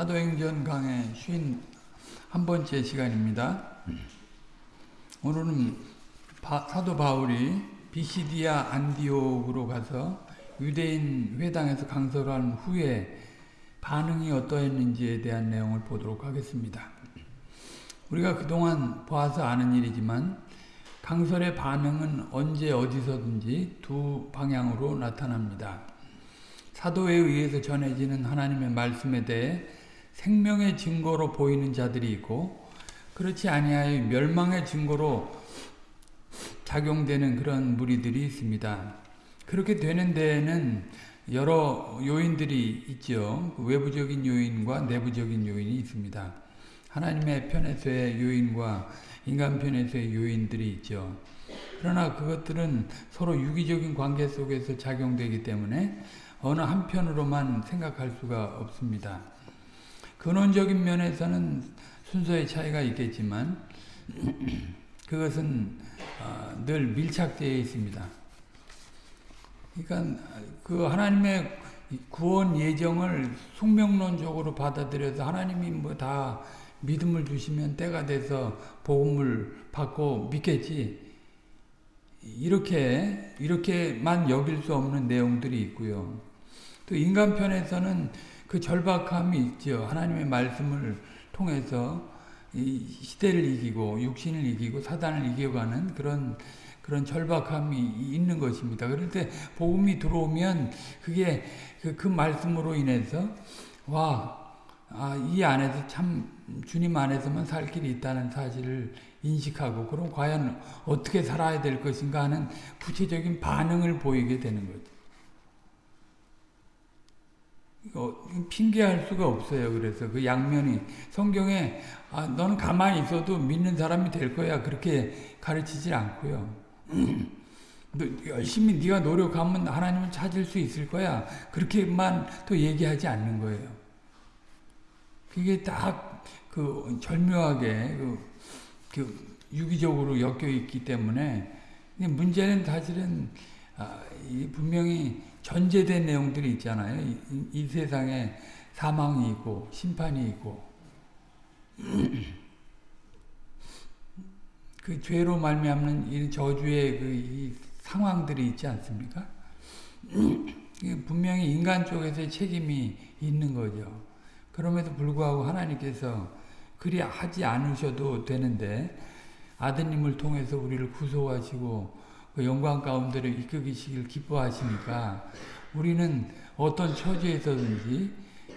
사도행전 강의 쉰 한 번째 시간입니다. 오늘은 바, 사도 바울이 비시디아 안디옥으로 가서 유대인 회당에서 강설한 후에 반응이 어떠했는지에 대한 내용을 보도록 하겠습니다. 우리가 그동안 봐서 아는 일이지만 강설의 반응은 언제 어디서든지 두 방향으로 나타납니다. 사도에 의해서 전해지는 하나님의 말씀에 대해 생명의 증거로 보이는 자들이 있고 그렇지 아니하여 멸망의 증거로 작용되는 그런 무리들이 있습니다. 그렇게 되는 데에는 여러 요인들이 있죠. 외부적인 요인과 내부적인 요인이 있습니다. 하나님의 편에서의 요인과 인간 편에서의 요인들이 있죠. 그러나 그것들은 서로 유기적인 관계 속에서 작용되기 때문에 어느 한편으로만 생각할 수가 없습니다. 근원적인 면에서는 순서의 차이가 있겠지만 그것은 늘 밀착되어 있습니다. 그러니까 그 하나님의 구원 예정을 숙명론적으로 받아들여서 하나님이 뭐 다 믿음을 주시면 때가 돼서 복음을 받고 믿겠지. 이렇게 이렇게만 여길 수 없는 내용들이 있고요. 또 인간 편에서는 그 절박함이 있죠. 하나님의 말씀을 통해서 이 시대를 이기고 육신을 이기고 사단을 이겨가는 그런 그런 절박함이 있는 것입니다. 때 복음이 들어오면 그게 그, 그 말씀으로 인해서 와, 아, 이 안에서 참 주님 안에서만 살 길이 있다는 사실을 인식하고 그럼 과연 어떻게 살아야 될 것인가 하는 구체적인 반응을 보이게 되는 거죠. 어, 핑계할 수가 없어요. 그래서 그 양면이 성경에 아, 너는 가만히 있어도 믿는 사람이 될 거야 그렇게 가르치질 않고요. 너 열심히 네가 노력하면 하나님을 찾을 수 있을 거야 그렇게만 또 얘기하지 않는 거예요. 그게 딱 그 절묘하게 그, 그 유기적으로 엮여 있기 때문에 문제는 사실은 아, 분명히 전제된 내용들이 있잖아요. 이, 이 세상에 사망이 있고 심판이 있고 그 죄로 말미암는 이 저주의 그 상황들이 있지 않습니까? 분명히 인간 쪽에서 책임이 있는 거죠. 그럼에도 불구하고 하나님께서 그리 하지 않으셔도 되는데 아드님을 통해서 우리를 구속하시고 그 영광 가운데로 이끌기시길 기뻐하시니까 우리는 어떤 처지에서든지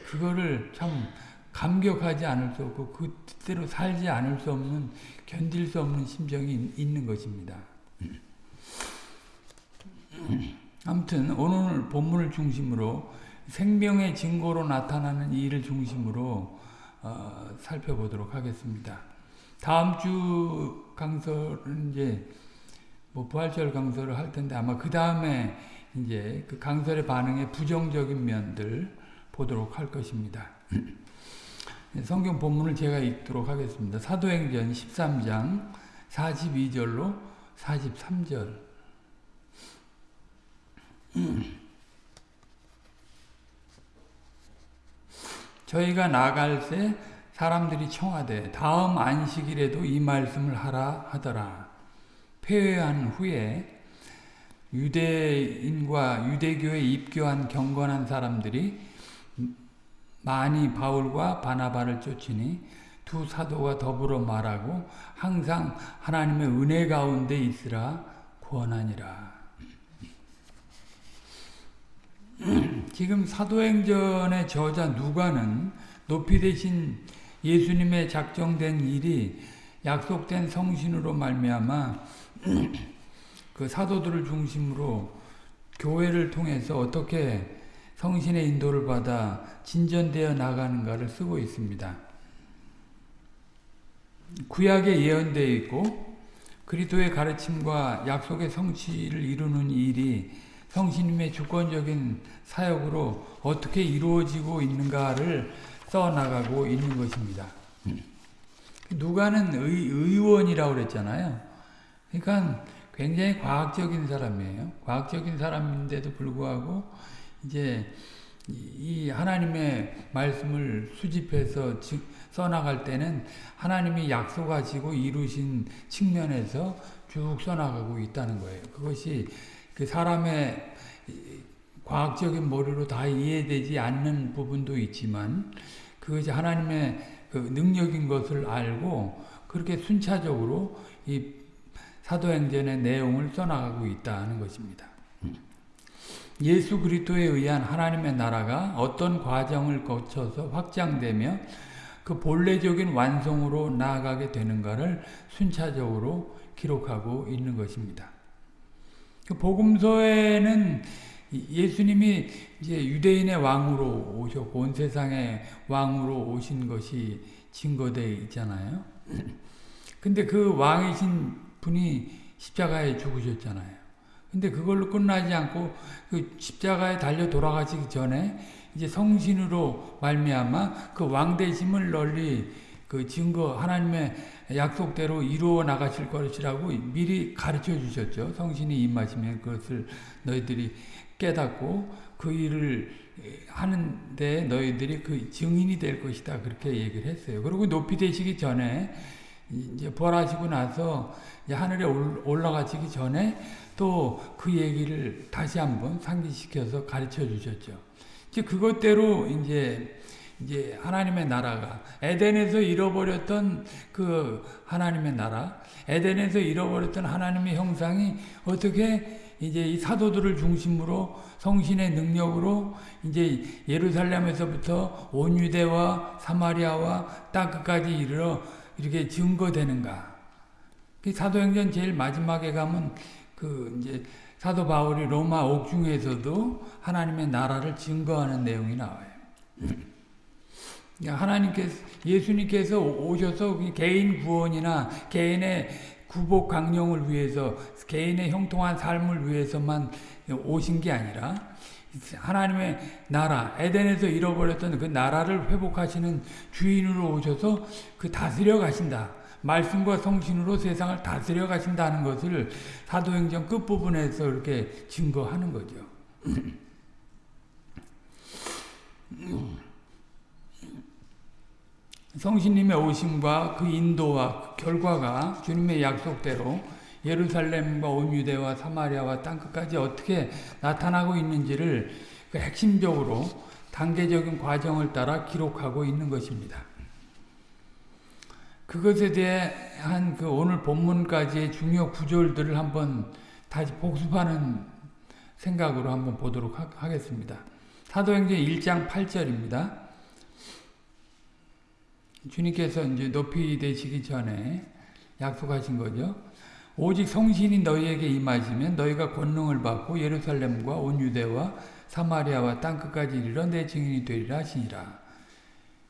그거를 참 감격하지 않을 수 없고 그 뜻대로 살지 않을 수 없는 견딜 수 없는 심정이 있는 것입니다. 아무튼 오늘 본문을 중심으로 생명의 증거로 나타나는 일을 중심으로 어, 살펴보도록 하겠습니다. 다음 주 강설은 이제 뭐 부활절 강설을 할 텐데 아마 그 다음에 이제 그 강설의 반응의 부정적인 면들 보도록 할 것입니다. 성경 본문을 제가 읽도록 하겠습니다. 사도행전 13장 42절로 43절 저희가 나갈 때 사람들이 청하되 다음 안식일에도 이 말씀을 하라 하더라. 폐회한 후에 유대인과 유대교에 입교한 경건한 사람들이 많이 바울과 바나바를 쫓으니 두 사도가 더불어 말하고 항상 하나님의 은혜 가운데 있으라 권하니라. 지금 사도행전의 저자 누가는 높이 되신 예수님의 작정된 일이 약속된 성신으로 말미암아 그 사도들을 중심으로 교회를 통해서 어떻게 성신의 인도를 받아 진전되어 나가는가를 쓰고 있습니다. 구약에 예언되어 있고 그리스도의 가르침과 약속의 성취를 이루는 일이 성신님의 주권적인 사역으로 어떻게 이루어지고 있는가를 써나가고 있는 것입니다. 누가는 의, 의원이라고 그랬잖아요. 그러니까 굉장히 과학적인 사람이에요. 과학적인 사람인데도 불구하고 이제 이 하나님의 말씀을 수집해서 써나갈 때는 하나님이 약속하시고 이루신 측면에서 쭉 써나가고 있다는 거예요. 그것이 그 사람의 과학적인 머리로 다 이해되지 않는 부분도 있지만 그것이 하나님의 그 능력인 것을 알고 그렇게 순차적으로 이 사도행전의 내용을 써나가고 있다는 것입니다. 예수 그리스도에 의한 하나님의 나라가 어떤 과정을 거쳐서 확장되며 그 본래적인 완성으로 나아가게 되는가를 순차적으로 기록하고 있는 것입니다. 그 복음서에는 예수님이 이제 유대인의 왕으로 오셨고 온 세상의 왕으로 오신 것이 증거되어 있잖아요. 근데 그 왕이신 분이 십자가에 죽으셨잖아요. 근데 그걸로 끝나지 않고 그 십자가에 달려 돌아가시기 전에 이제 성신으로 말미암아 그 왕대심을 널리 그 증거 하나님의 약속대로 이루어 나가실 것이라고 미리 가르쳐 주셨죠. 성신이 임하시면 그것을 너희들이 깨닫고 그 일을 하는데 너희들이 그 증인이 될 것이다. 그렇게 얘기를 했어요. 그리고 높이 되시기 전에 이제 부활하시고 나서 하늘에 올라가시기 전에 또 그 얘기를 다시 한번 상기시켜서 가르쳐 주셨죠. 이제 그것대로 이제 이제 하나님의 나라가 에덴에서 잃어버렸던 그 하나님의 나라, 에덴에서 잃어버렸던 하나님의 형상이 어떻게 이제 이 사도들을 중심으로 성신의 능력으로 이제 예루살렘에서부터 온 유대와 사마리아와 땅 끝까지 이르러 이렇게 증거되는가? 그 사도행전 제일 마지막에 가면 그 이제 사도 바울이 로마 옥중에서도 하나님의 나라를 증거하는 내용이 나와요. 하나님께서 예수님께서 오셔서 개인 구원이나 개인의 구복 강령을 위해서 개인의 형통한 삶을 위해서만 오신 게 아니라 하나님의 나라 에덴에서 잃어버렸던 그 나라를 회복하시는 주인으로 오셔서 그 다스려 가신다. 말씀과 성신으로 세상을 다스려 가신다는 것을 사도행전 끝부분에서 이렇게 증거하는 거죠. 성신님의 오심과 그 인도와 그 결과가 주님의 약속대로 예루살렘과 온 유대와 사마리아와 땅끝까지 어떻게 나타나고 있는지를 그 핵심적으로 단계적인 과정을 따라 기록하고 있는 것입니다. 그것에 대한 그 오늘 본문까지의 중요 구절들을 한번 다시 복습하는 생각으로 한번 보도록 하 겠습니다. 사도행전 1장 8절입니다. 주님께서 이제 높이 되시기 전에 약속하신 거죠. 오직 성신이 너희에게 임하시면 너희가 권능을 받고 예루살렘과 온 유대와 사마리아와 땅끝까지 이르러 내 증인이 되리라 하시니라.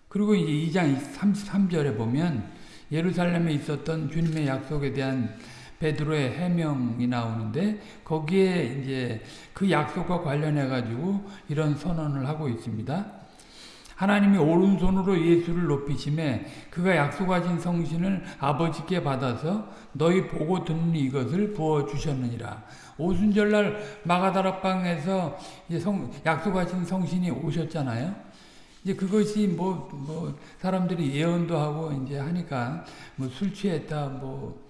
그리고 이제 2장 33절에 보면 예루살렘에 있었던 주님의 약속에 대한 베드로의 해명이 나오는데 거기에 이제 그 약속과 관련해 가지고 이런 선언을 하고 있습니다. 하나님이 오른손으로 예수를 높이심에 그가 약속하신 성신을 아버지께 받아서 너희 보고 듣는 이것을 부어 주셨느니라. 오순절날 마가다락방에서 성, 약속하신 성신이 오셨잖아요. 이제 그것이 뭐, 뭐, 사람들이 예언도 하고 이제 하니까 뭐 술 취했다, 뭐,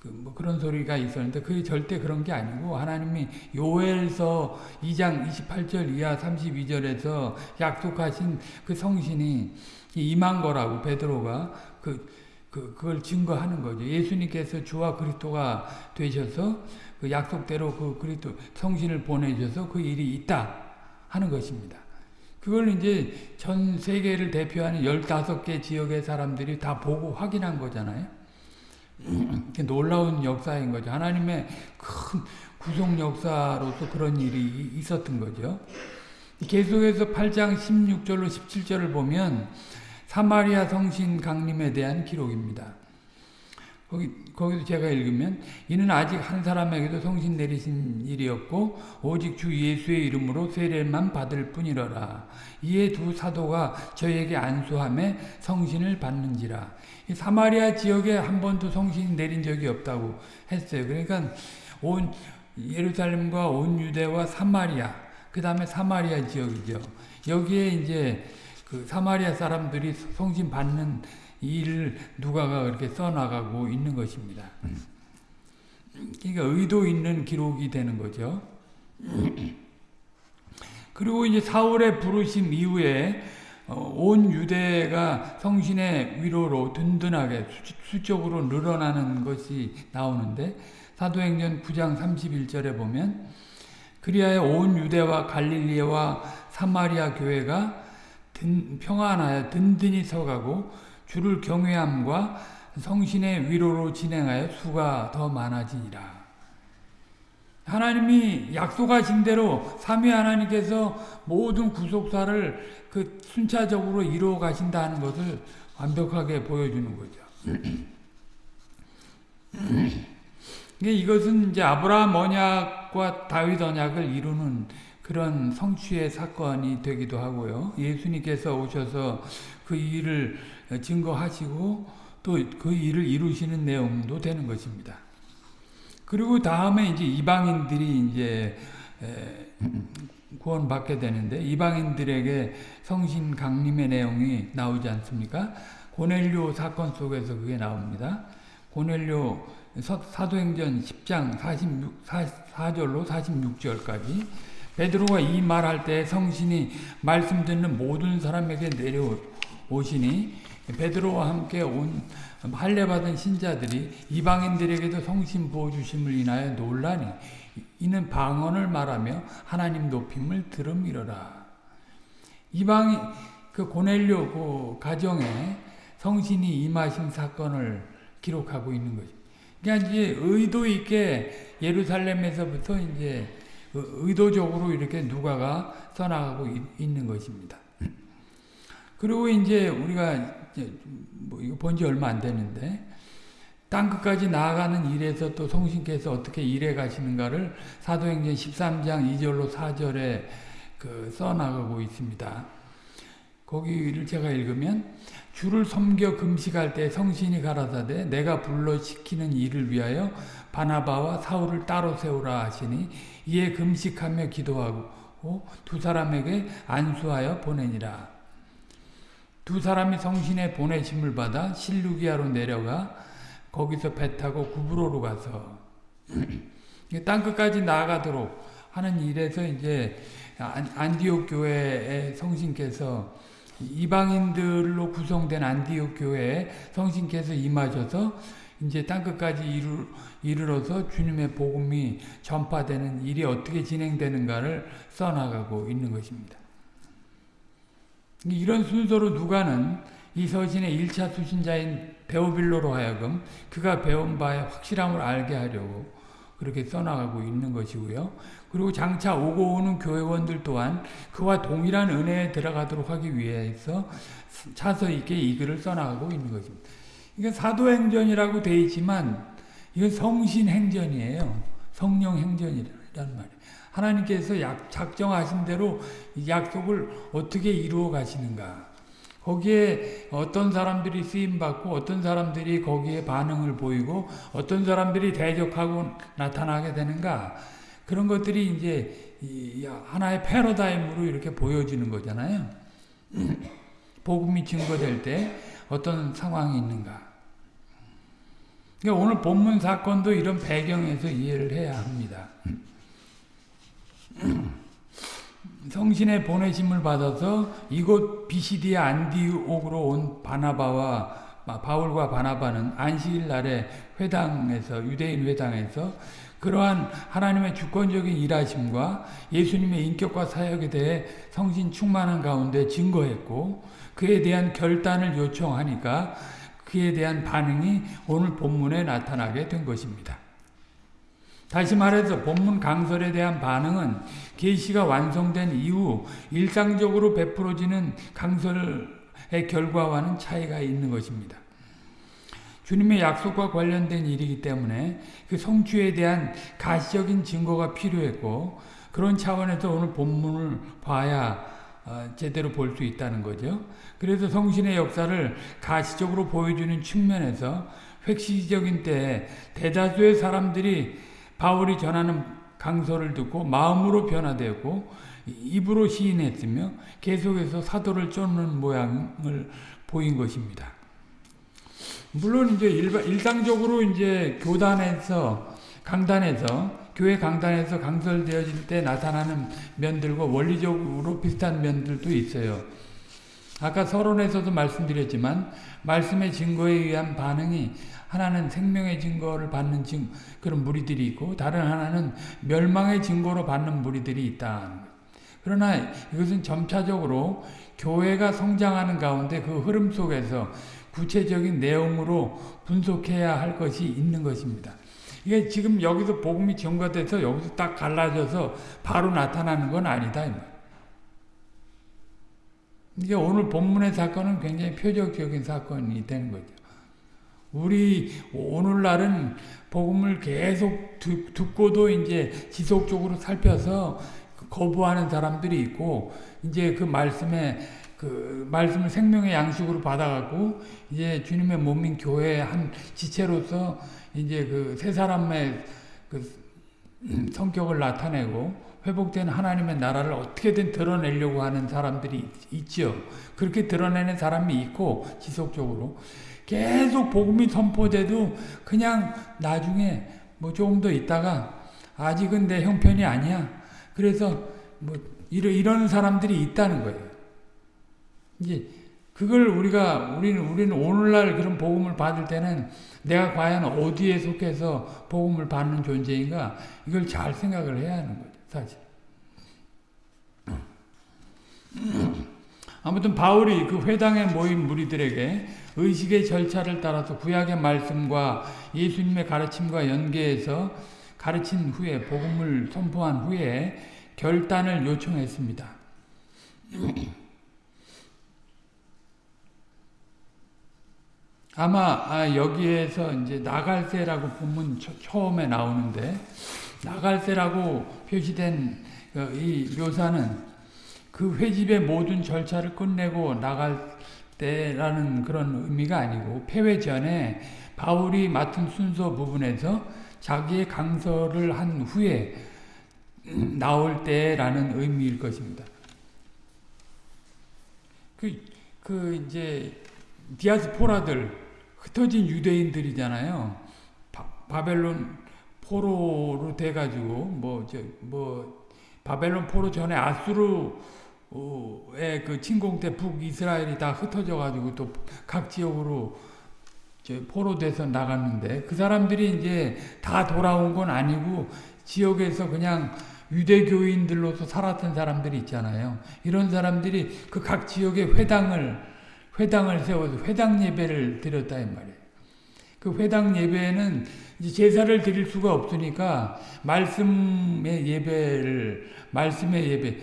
그 뭐 그런 소리가 있었는데 그게 절대 그런 게 아니고 하나님이 요엘서 2장 28절 이하 32절에서 약속하신 그 성신이 임한 거라고 베드로가 그, 그 그걸 증거하는 거죠. 예수님께서 주와 그리스도가 되셔서 그 약속대로 그 그리스도 성신을 보내셔서 그 일이 있다 하는 것입니다. 그걸 이제 전 세계를 대표하는 15개 지역의 사람들이 다 보고 확인한 거잖아요. 놀라운 역사인 거죠. 하나님의 큰 구속 역사로서 그런 일이 있었던 거죠. 계속해서 8장 16절로 17절을 보면 사마리아 성신 강림에 대한 기록입니다. 거기, 거기도 제가 읽으면 이는 아직 한 사람에게도 성신 내리신 일이었고 오직 주 예수의 이름으로 세례만 받을 뿐이러라. 이에 두 사도가 저에게 안수함에 성신을 받는지라. 사마리아 지역에 한 번도 성신이 내린 적이 없다고 했어요. 그러니까 온 예루살렘과 온 유대와 사마리아 그 다음에 사마리아 지역이죠. 여기에 이제 그 사마리아 사람들이 성신 받는 일을 누가가 그렇게 써나가고 있는 것입니다. 그러니까 의도 있는 기록이 되는 거죠. 그리고 이제 사울의 부르심 이후에 어, 온 유대가 성신의 위로로 든든하게 수적으로 늘어나는 것이 나오는데 사도행전 9장 31절에 보면 그리하여 온 유대와 갈릴리와 사마리아 교회가 든, 평안하여 든든히 서가고 주를 경외함과 성신의 위로로 진행하여 수가 더 많아지니라. 하나님이 약속하신 대로 삼위 하나님께서 모든 구속사를 그 순차적으로 이루어 가신다는 것을 완벽하게 보여주는 거죠. 이것은 이제 아브라함 언약과 다윗 언약을 이루는 그런 성취의 사건이 되기도 하고요. 예수님께서 오셔서 그 일을 증거하시고 또 그 일을 이루시는 내용도 되는 것입니다. 그리고 다음에 이제 이방인들이 이제 구원받게 되는데 이방인들에게 성신 강림의 내용이 나오지 않습니까? 고넬료 사건 속에서 그게 나옵니다. 고넬료 사도행전 10장 46, 4절로 46절까지 베드로가 이 말할 때 성신이 말씀 듣는 모든 사람에게 내려오시니 베드로와 함께 온 할례 받은 신자들이 이방인들에게도 성신 부어 주심을 인하여 놀라니 이는 방언을 말하며 하나님 높임을 들음이러라. 이방 그 고넬료 그 가정에 성신이 임하신 사건을 기록하고 있는 거죠. 그러니까 이제 의도 있게 예루살렘에서부터 이제 의도적으로 이렇게 누가가 써나가고 있는 것입니다. 그리고 이제 우리가 뭐 이거 본 지 얼마 안 되는데 땅 끝까지 나아가는 일에서 또 성신께서 어떻게 일해 가시는가를 사도행전 13장 2절로 4절에 그 써나가고 있습니다. 거기를 제가 읽으면 주를 섬겨 금식할 때 성신이 가라사대 내가 불러 시키는 일을 위하여 바나바와 사울을 따로 세우라 하시니 이에 금식하며 기도하고 두 사람에게 안수하여 보내니라. 두 사람이 성신의 보내심을 받아 실루기아로 내려가 거기서 배 타고 구브로로 가서 땅 끝까지 나아가도록 하는 일에서 이제 안디옥 교회의 성신께서 이방인들로 구성된 안디옥 교회에 성신께서 임하셔서 이제 땅 끝까지 이르, 이르러서 주님의 복음이 전파되는 일이 어떻게 진행되는가를 써나가고 있는 것입니다. 이런 순서로 누가는 이 서신의 1차 수신자인 베오빌로로 하여금 그가 배운 바의 확실함을 알게 하려고 그렇게 써나가고 있는 것이고요. 그리고 장차 오고 오는 교회원들 또한 그와 동일한 은혜에 들어가도록 하기 위해서 차서 있게 이 글을 써나가고 있는 것입니다. 이게 사도행전이라고 되어 있지만 이건 성신행전이에요. 성령행전이란 말이에요. 하나님께서 약, 작정하신 대로 약속을 어떻게 이루어 가시는가. 거기에 어떤 사람들이 쓰임받고 어떤 사람들이 거기에 반응을 보이고 어떤 사람들이 대적하고 나타나게 되는가. 그런 것들이 이제 하나의 패러다임으로 이렇게 보여지는 거잖아요. 복음이 증거될 때 어떤 상황이 있는가. 그러니까 오늘 본문 사건도 이런 배경에서 이해를 해야 합니다. 성신의 보내심을 받아서 이곳 비시디아 안디옥으로 온 바나바와 바울과 바나바는 안식일 날에 회당에서 유대인 회당에서 그러한 하나님의 주권적인 일하심과 예수님의 인격과 사역에 대해 성신 충만한 가운데 증거했고 그에 대한 결단을 요청하니까 그에 대한 반응이 오늘 본문에 나타나게 된 것입니다. 다시 말해서 본문 강설에 대한 반응은 계시가 완성된 이후 일상적으로 베풀어지는 강설의 결과와는 차이가 있는 것입니다. 주님의 약속과 관련된 일이기 때문에 그 성취에 대한 가시적인 증거가 필요했고 그런 차원에서 오늘 본문을 봐야 어, 제대로 볼 수 있다는 거죠. 그래서 성신의 역사를 가시적으로 보여주는 측면에서 획시적인 때에 대다수의 사람들이 바울이 전하는 강서를 듣고 마음으로 변화되었고 입으로 시인했으며 계속해서 사도를 쫓는 모양을 보인 것입니다. 물론 이제 일반, 일상적으로 이제 교단에서 강단에서 교회 강단에서 강설되어질 때 나타나는 면들과 원리적으로 비슷한 면들도 있어요. 아까 서론에서도 말씀드렸지만 말씀의 증거에 의한 반응이 하나는 생명의 증거를 받는 증, 그런 무리들이 있고 다른 하나는 멸망의 증거로 받는 무리들이 있다. 그러나 이것은 점차적으로 교회가 성장하는 가운데 그 흐름 속에서 구체적인 내용으로 분석해야 할 것이 있는 것입니다. 이게 지금 여기서 복음이 전가돼서 여기서 딱 갈라져서 바로 나타나는 건 아니다. 이게 오늘 본문의 사건은 굉장히 표적적인 사건이 되는 거죠. 우리 오늘날은 복음을 계속 듣고도 이제 지속적으로 살펴서 거부하는 사람들이 있고 이제 그 말씀에 그 말씀을 생명의 양식으로 받아갖고 이제 주님의 몸인 교회의 한 지체로서 이제 그 세 사람의 그 성격을 나타내고 회복된 하나님의 나라를 어떻게든 드러내려고 하는 사람들이 있죠. 그렇게 드러내는 사람이 있고 지속적으로 계속 복음이 선포돼도 그냥 나중에 뭐 조금 더 있다가 아직은 내 형편이 아니야. 그래서 뭐 이러, 이런 사람들이 있다는 거예요. 이제 그걸 우리가 우리는 우리는 오늘날 그런 복음을 받을 때는 내가 과연 어디에 속해서 복음을 받는 존재인가 이걸 잘 생각을 해야 하는 거죠, 사실. 아무튼 바울이 그 회당에 모인 무리들에게 의식의 절차를 따라서 구약의 말씀과 예수님의 가르침과 연계해서 가르친 후에 복음을 선포한 후에 결단을 요청했습니다. 아마 아, 여기에서 이제 나갈새라고 본문 처음에 나오는데 나갈새라고 표시된 어, 이 묘사는 그 회집의 모든 절차를 끝내고 나갈 때라는 그런 의미가 아니고 폐회 전에 바울이 맡은 순서 부분에서 자기의 강서를 한 후에 나올 때라는 의미일 것입니다. 그, 그 이제 디아스포라들 흩어진 유대인들이잖아요. 바, 벨론 포로로 돼가지고 뭐저뭐 뭐 바벨론 포로 전에 아수르 의그 침공 때 북이스라엘이 다 흩어져 가지고 또 각 지역으로 포로돼서 나갔는데 그 사람들이 이제 다 돌아온 건 아니고 지역에서 그냥 유대교인들로서 살았던 사람들이 있잖아요. 이런 사람들이 그 각 지역의 회당을 회당을 세워서 회당 예배를 드렸다 이 말이에요. 그 회당 예배는 이제 제사를 드릴 수가 없으니까 말씀의 예배를 말씀의 예배 그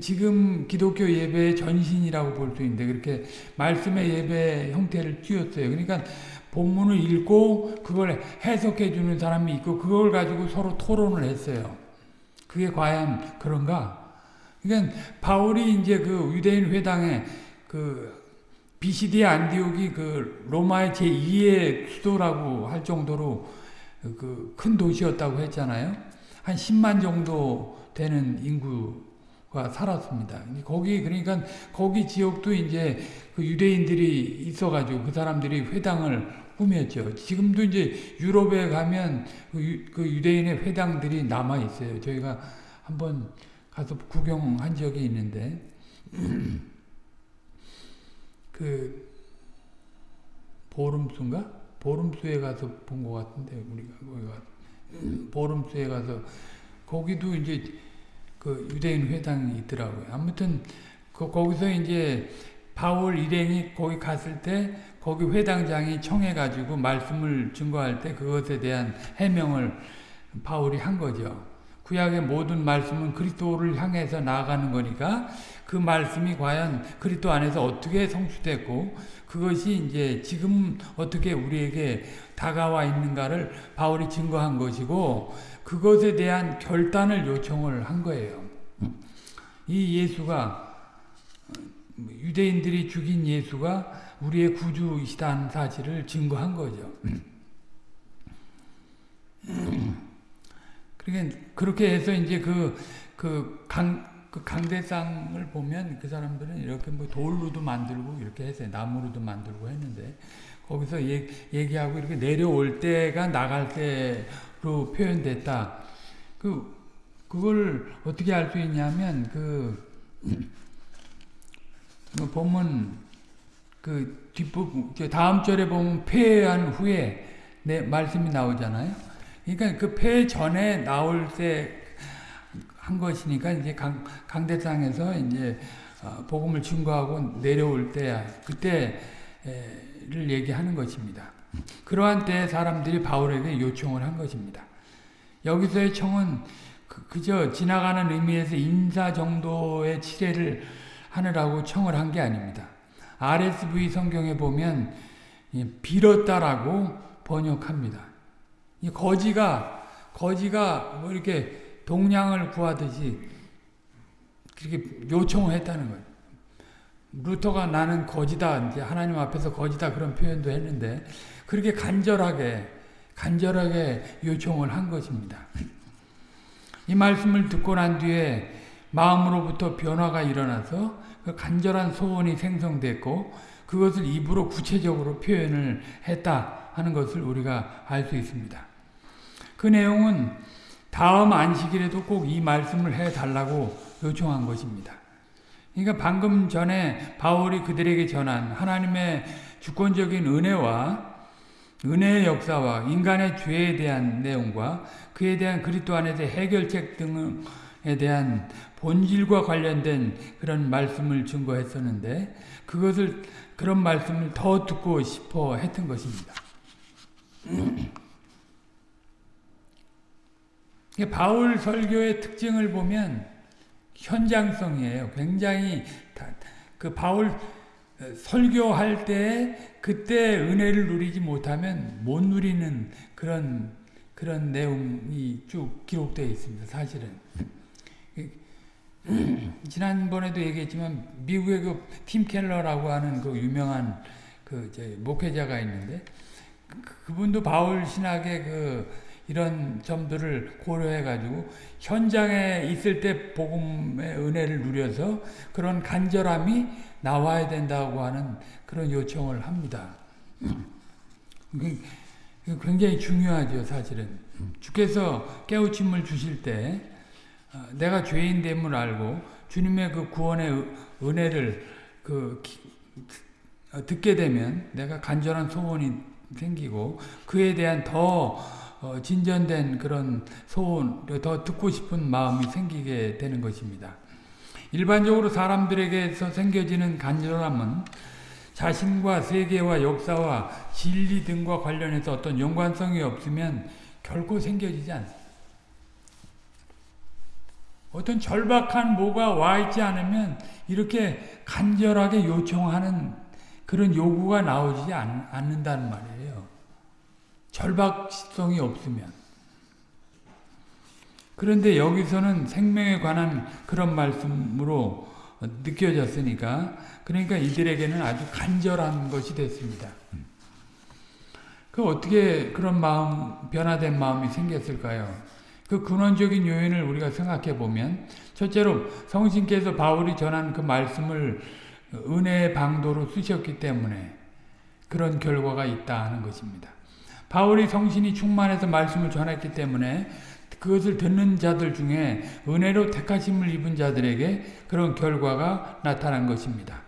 지금 기독교 예배의 전신이라고 볼 수 있는데 그렇게 말씀의 예배 형태를 띄었어요. 그러니까 본문을 읽고 그걸 해석해 주는 사람이 있고 그걸 가지고 서로 토론을 했어요. 그게 과연 그런가? 그러니까 바울이 이제 그 유대인 회당에 그 BCD 안디옥이 그 로마의 제2의 수도라고 할 정도로 그 큰 도시였다고 했잖아요. 한 10만 정도 되는 인구 가 살았습니다. 거기 그러니까 거기 지역도 이제 그 유대인들이 있어가지고 그 사람들이 회당을 꾸몄죠. 지금도 이제 유럽에 가면 그, 유, 그 유대인의 회당들이 남아 있어요. 저희가 한번 가서 구경한 적이 있는데. 그 보름수인가? 보름수에 가서 본 것 같은데 우리가 보름수에 가서 거기도 이제 그 유대인 회당이 있더라고요. 아무튼 그 거기서 이제 바울 일행이 거기 갔을 때 거기 회당장이 청해가지고 말씀을 증거할 때 그것에 대한 해명을 바울이 한 거죠. 구약의 모든 말씀은 그리스도를 향해서 나아가는 거니까 그 말씀이 과연 그리스도 안에서 어떻게 성취됐고 그것이 이제 지금 어떻게 우리에게 다가와 있는가를 바울이 증거한 것이고 그것에 대한 결단을 요청을 한 거예요. 이 예수가 유대인들이 죽인 예수가 우리의 구주이시다는 사실을 증거한 거죠. 그러니까 그렇게 해서 이제 그, 그 강, 그 강대상을 보면 그 사람들은 이렇게 뭐 돌로도 만들고 이렇게 했어요. 나무로도 만들고 했는데 거기서 얘, 얘기하고 이렇게 내려올 때가 나갈 때로 표현됐다. 그 그걸 어떻게 알 수 있냐면 그, 그 보면 그 뒷부분 다음 절에 보면 폐한 후에 내 말씀이 나오잖아요. 그러니까 그 폐 전에 나올 때 한 것이니까 이제 강, 강대상에서 이제 어, 복음을 증거하고 내려올 때야 그때 를 얘기하는 것입니다. 그러한 때 사람들이 바울에게 요청을 한 것입니다. 여기서의 청은 그, 저 지나가는 의미에서 인사 정도의 치레를 하느라고 청을 한 게 아닙니다. RSV 성경에 보면 빌었다라고 번역합니다. 거지가 거지가 뭐 이렇게 동량을 구하듯이 그렇게 요청을 했다는 거예요. 루터가 나는 거지다 이제 하나님 앞에서 거지다 그런 표현도 했는데 그렇게 간절하게 간절하게 요청을 한 것입니다. 이 말씀을 듣고 난 뒤에 마음으로부터 변화가 일어나서 그 간절한 소원이 생성됐고 그것을 입으로 구체적으로 표현을 했다 하는 것을 우리가 알 수 있습니다. 그 내용은 다음 안식일에도 꼭 이 말씀을 해달라고 요청한 것입니다. 그러니까 방금 전에 바울이 그들에게 전한 하나님의 주권적인 은혜와 은혜의 역사와 인간의 죄에 대한 내용과 그에 대한 그리스도 안에서 해결책 등에 대한 본질과 관련된 그런 말씀을 증거했었는데 그것을 그런 말씀을 더 듣고 싶어 했던 것입니다. 바울 설교의 특징을 보면 현장성이에요. 굉장히 그 바울 설교할 때 그때 은혜를 누리지 못하면 못 누리는 그런 그런 내용이 쭉 기록되어 있습니다. 사실은 지난번에도 얘기했지만 미국의 그 팀 켈러라고 하는 그 유명한 그 목회자가 있는데 그분도 바울 신학의 그 이런 점들을 고려해 가지고 현장에 있을 때 복음의 은혜를 누려서 그런 간절함이 나와야 된다고 하는 그런 요청을 합니다. 굉장히 중요하죠, 사실은. 주께서 깨우침을 주실 때 어, 내가 죄인됨을 알고 주님의 그 구원의 은혜를 그 어, 듣게 되면 내가 간절한 소원이 생기고 그에 대한 더 어, 진전된 그런 소원, 더 듣고 싶은 마음이 생기게 되는 것입니다. 일반적으로 사람들에게서 생겨지는 간절함은 자신과 세계와 역사와 진리 등과 관련해서 어떤 연관성이 없으면 결코 생겨지지 않습니다. 어떤 절박한 뭐가 와 있지 않으면 이렇게 간절하게 요청하는 그런 요구가 나오지 않, 않는다는 말이에요. 절박성이 없으면. 그런데 여기서는 생명에 관한 그런 말씀으로 느껴졌으니까 그러니까 이들에게는 아주 간절한 것이 됐습니다. 그 어떻게 그런 마음 변화된 마음이 생겼을까요? 그 근원적인 요인을 우리가 생각해 보면 첫째로 성신께서 바울이 전한 그 말씀을 은혜의 방도로 쓰셨기 때문에 그런 결과가 있다 하는 것입니다. 바울이 성신이 충만해서 말씀을 전했기 때문에 그것을 듣는 자들 중에 은혜로 택하심을 입은 자들에게 그런 결과가 나타난 것입니다.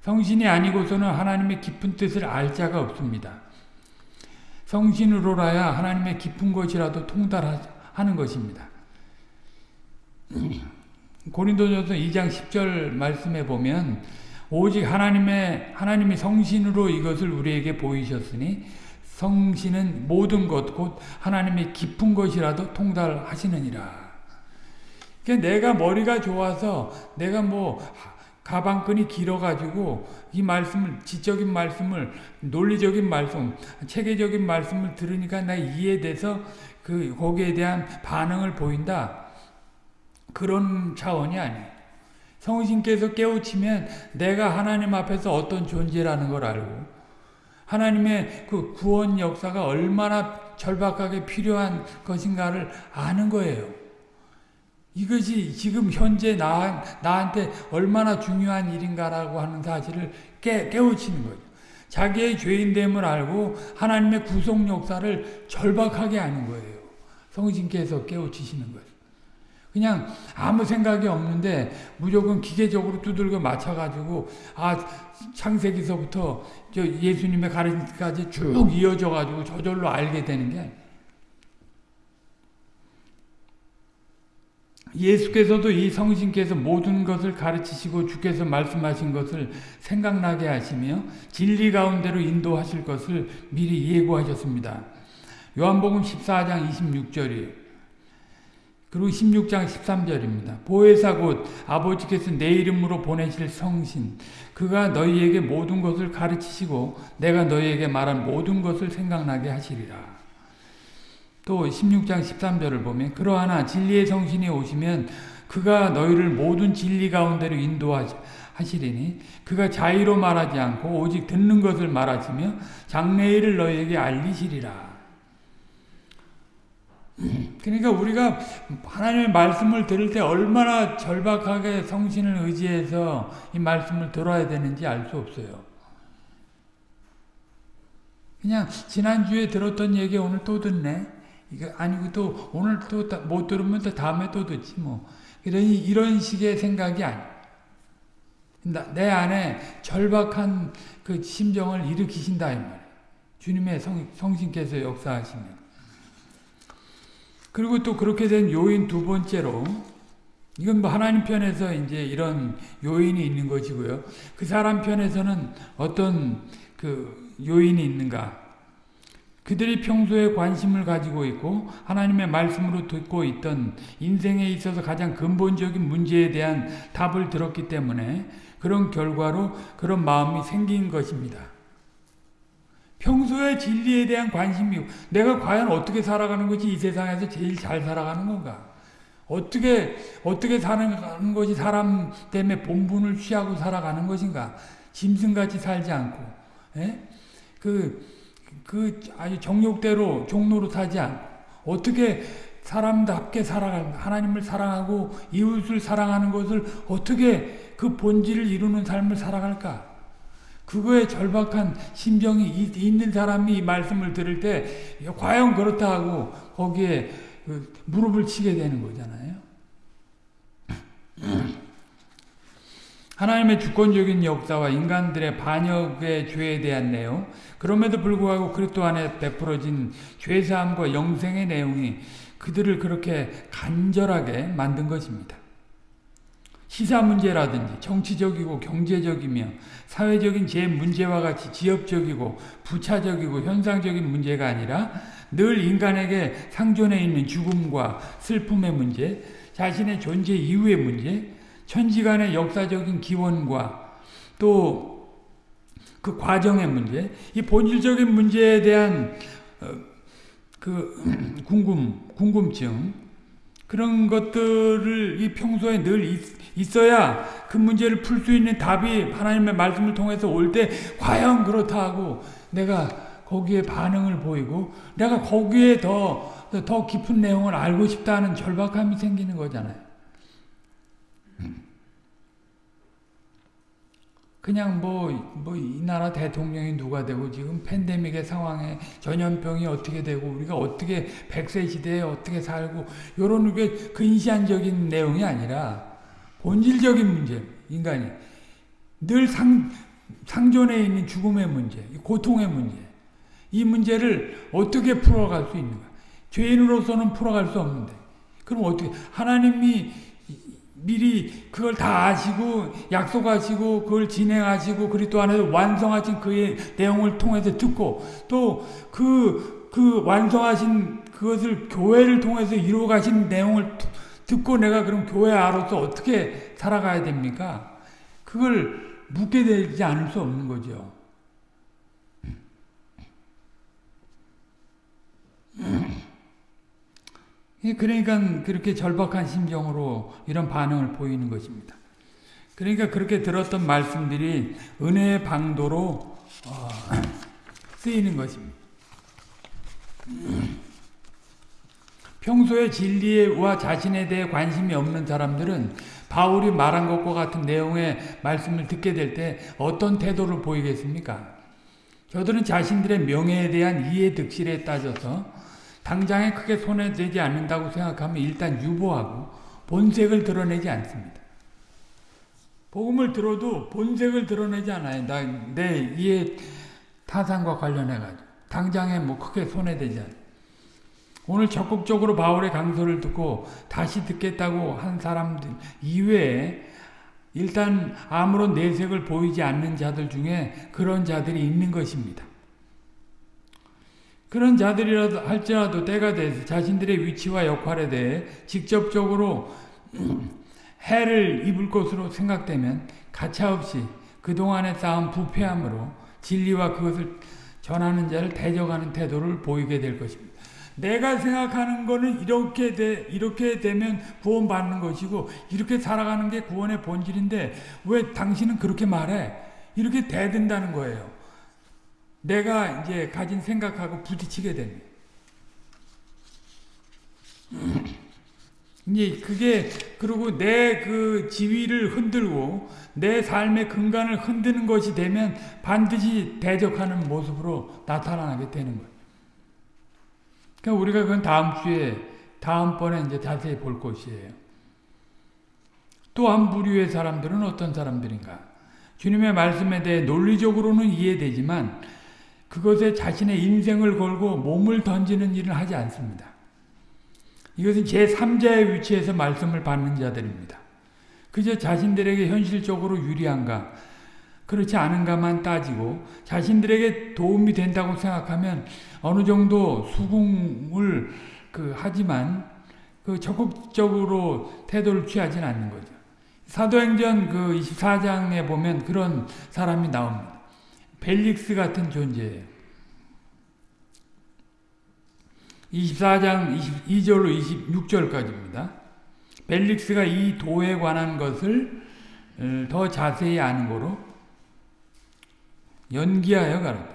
성신이 아니고서는 하나님의 깊은 뜻을 알 자가 없습니다. 성신으로라야 하나님의 깊은 것이라도 통달하는 것입니다. 고린도전서 2장 10절 말씀에 보면 오직 하나님의 하나님이 성신으로 이것을 우리에게 보이셨으니 성신은 모든 것, 곧 하나님의 깊은 것이라도 통달하시느니라. 그러니까 내가 머리가 좋아서 내가 뭐 가방끈이 길어가지고 이 말씀을 지적인 말씀을 논리적인 말씀, 체계적인 말씀을 들으니까 나 이해돼서 그 거기에 대한 반응을 보인다. 그런 차원이 아니에요. 성신께서 깨우치면 내가 하나님 앞에서 어떤 존재라는 걸 알고 하나님의 그 구원 역사가 얼마나 절박하게 필요한 것인가를 아는 거예요. 이것이 지금 현재 나, 나한테 얼마나 중요한 일인가라고 하는 사실을 깨, 깨우치는 거죠. 자기의 죄인됨을 알고 하나님의 구속 역사를 절박하게 하는 거예요. 성신께서 깨우치시는 거예요. 그냥 아무 생각이 없는데 무조건 기계적으로 두들겨 맞춰가지고 아 창세기서부터 저 예수님의 가르침까지 쭉 이어져 가지고 저절로 알게 되는 게 예수께서도 이 성신께서 모든 것을 가르치시고 주께서 말씀하신 것을 생각나게 하시며 진리 가운데로 인도하실 것을 미리 예고하셨습니다. 요한복음 14장 26절이에요. 그리고 16장 13절입니다. 보혜사 곧 아버지께서 내 이름으로 보내실 성신 그가 너희에게 모든 것을 가르치시고 내가 너희에게 말한 모든 것을 생각나게 하시리라. 또 16장 13절을 보면 그러하나 진리의 성신이 오시면 그가 너희를 모든 진리 가운데로 인도하시리니 그가 자의로 말하지 않고 오직 듣는 것을 말하시며 장래일을 너희에게 알리시리라. 그러니까 우리가 하나님의 말씀을 들을 때 얼마나 절박하게 성신을 의지해서 이 말씀을 들어야 되는지 알 수 없어요. 그냥 지난주에 들었던 얘기 오늘 또 듣네. 이거 아니고 또 오늘 또 못 들으면 또 다음에 또 듣지 뭐. 이런 이런 식의 생각이 아니. 내 안에 절박한 그 심정을 일으키신다 이 말이에요. 주님의 성, 성신께서 역사하시면. 그리고 또 그렇게 된 요인 두 번째로 이건 뭐 하나님 편에서 이제 이런 요인이 있는 것이고요. 그 사람 편에서는 어떤 그 요인이 있는가? 그들이 평소에 관심을 가지고 있고 하나님의 말씀으로 듣고 있던 인생에 있어서 가장 근본적인 문제에 대한 답을 들었기 때문에 그런 결과로 그런 마음이 생긴 것입니다. 평소에 진리에 대한 관심이 내가 과연 어떻게 살아가는 것이 이 세상에서 제일 잘 살아가는 건가? 어떻게 어떻게 사는 것이 사람 때문에 본분을 취하고 살아가는 것인가? 짐승같이 살지 않고, 예? 그, 그 아주 정욕대로 종로로 타지 않고 어떻게 사람답게 살아가는 하나님을 사랑하고 이웃을 사랑하는 것을 어떻게 그 본질을 이루는 삶을 살아갈까? 그거에 절박한 심정이 있는 사람이 이 말씀을 들을 때 과연 그렇다 하고 거기에 그 무릎을 치게 되는 거잖아요. 하나님의 주권적인 역사와 인간들의 반역의 죄에 대한 내용, 그럼에도 불구하고 그리스도 안에 베풀어진 죄사함과 영생의 내용이 그들을 그렇게 간절하게 만든 것입니다. 시사 문제라든지 정치적이고 경제적이며 사회적인 제 문제와 같이 지역적이고 부차적이고 현상적인 문제가 아니라 늘 인간에게 상존해 있는 죽음과 슬픔의 문제, 자신의 존재 이후의 문제, 천지간의 역사적인 기원과 또 그 과정의 문제, 이 본질적인 문제에 대한 어, 그 궁금, 궁금증 그런 것들을 이 평소에 늘 있, 어야그 문제를 풀 수 있는 답이 하나님의 말씀을 통해서 올 때 과연 그렇다 하고 내가 거기에 반응을 보이고 내가 거기에 더, 더 깊은 내용을 알고 싶다는 절박함이 생기는 거잖아요. 그냥 뭐, 뭐, 이 나라 대통령이 누가 되고, 지금 팬데믹의 상황에 전염병이 어떻게 되고, 우리가 어떻게, 백세 시대에 어떻게 살고, 요런 게 근시안적인 내용이 아니라, 본질적인 문제, 인간이. 늘 상, 상존에 있는 죽음의 문제, 고통의 문제. 이 문제를 어떻게 풀어갈 수 있는가. 죄인으로서는 풀어갈 수 없는데. 그럼 어떻게, 하나님이 미리 그걸 다 아시고 약속하시고 그걸 진행하시고 그리스도 안에서 완성하신 그의 내용을 통해서 듣고 또 그그 그 완성하신 그것을 교회를 통해서 이루어 가신 내용을 듣고 내가 그럼 교회 아로서 어떻게 살아가야 됩니까? 그걸 묻게 되지 않을 수 없는 거죠. 그러니까 그렇게 절박한 심정으로 이런 반응을 보이는 것입니다. 그러니까 그렇게 들었던 말씀들이 은혜의 방도로 어, 쓰이는 것입니다. 평소에 진리와 자신에 대해 관심이 없는 사람들은 바울이 말한 것과 같은 내용의 말씀을 듣게 될 때 어떤 태도를 보이겠습니까? 저들은 자신들의 명예에 대한 이해 득실에 따져서 당장에 크게 손해되지 않는다고 생각하면 일단 유보하고 본색을 드러내지 않습니다. 복음을 들어도 본색을 드러내지 않아요. 나, 내 이해 타산과 관련해가지고. 당장에 뭐 크게 손해되지 않아요. 오늘 적극적으로 바울의 강서를 듣고 다시 듣겠다고 한 사람들 이외에 일단 아무런 내색을 보이지 않는 자들 중에 그런 자들이 있는 것입니다. 그런 자들이라도 할지라도 때가 돼서 자신들의 위치와 역할에 대해 직접적으로 해를 입을 것으로 생각되면 가차없이 그동안에 쌓은 부패함으로 진리와 그것을 전하는 자를 대적하는 태도를 보이게 될 것입니다. 내가 생각하는 거는 이렇게 돼, 이렇게 되면 구원받는 것이고, 이렇게 살아가는 게 구원의 본질인데, 왜 당신은 그렇게 말해? 이렇게 대든다는 거예요. 내가 이제 가진 생각하고 부딪히게 됩니다. 이제 그게, 그리고 내 그 지위를 흔들고, 내 삶의 근간을 흔드는 것이 되면 반드시 대적하는 모습으로 나타나게 되는 거예요. 그러니까 우리가 그건 다음 주에 다음번에 이제 자세히 볼 것이에요. 또한 부류의 사람들은 어떤 사람들인가? 주님의 말씀에 대해 논리적으로는 이해되지만 그것에 자신의 인생을 걸고 몸을 던지는 일을 하지 않습니다. 이것은 제3자의 위치에서 말씀을 받는 자들입니다. 그저 자신들에게 현실적으로 유리한가, 그렇지 않은가만 따지고 자신들에게 도움이 된다고 생각하면 어느 정도 수긍을 그 하지만 그 적극적으로 태도를 취하지는 않는 거죠. 사도행전 그 24장에 보면 그런 사람이 나옵니다. 벨릭스 같은 존재예요. 24장 22절로 26절까지입니다. 벨릭스가 이 도에 관한 것을 어, 더 자세히 아는 거로 연기하여 가라.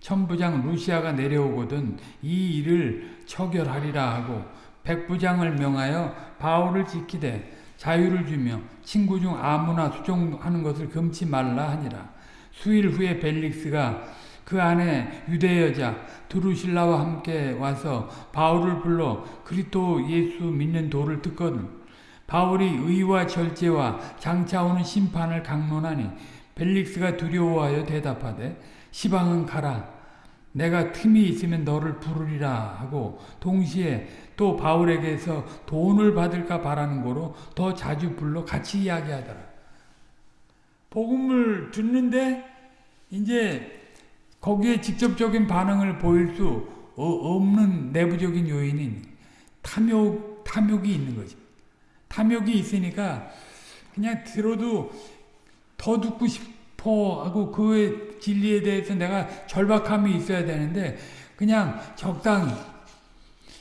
천부장 루시아가 내려오거든 이 일을 처결하리라 하고 백부장을 명하여 바울을 지키되 자유를 주며 친구 중 아무나 수종하는 것을 금치 말라 하니라. 수일 후에 벨릭스가 그 안에 유대 여자 드루실라와 함께 와서 바울을 불러 그리스도 예수 믿는 도를 듣거든. 바울이 의와 절제와 장차 오는 심판을 강론하니 벨릭스가 두려워하여 대답하되 시방은 가라. 내가 틈이 있으면 너를 부르리라 하고 동시에 또 바울에게서 돈을 받을까 바라는 거로 더 자주 불러 같이 이야기하더라. 복음을 듣는데 이제 거기에 직접적인 반응을 보일 수 없는 내부적인 요인인 탐욕, 탐욕이 있는 거죠. 탐욕이 있으니까 그냥 들어도 더 듣고 싶어 하고 그 진리에 대해서 내가 절박함이 있어야 되는데 그냥 적당히